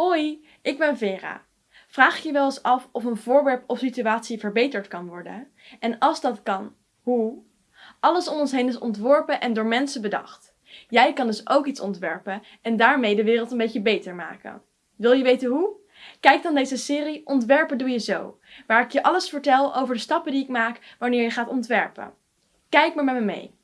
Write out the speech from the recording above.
Hoi, ik ben Vera. Vraag je wel eens af of een voorwerp of situatie verbeterd kan worden? En als dat kan, hoe? Alles om ons heen is ontworpen en door mensen bedacht. Jij kan dus ook iets ontwerpen en daarmee de wereld een beetje beter maken. Wil je weten hoe? Kijk dan deze serie Ontwerpen doe je zo, waar ik je alles vertel over de stappen die ik maak wanneer je gaat ontwerpen. Kijk maar met me mee.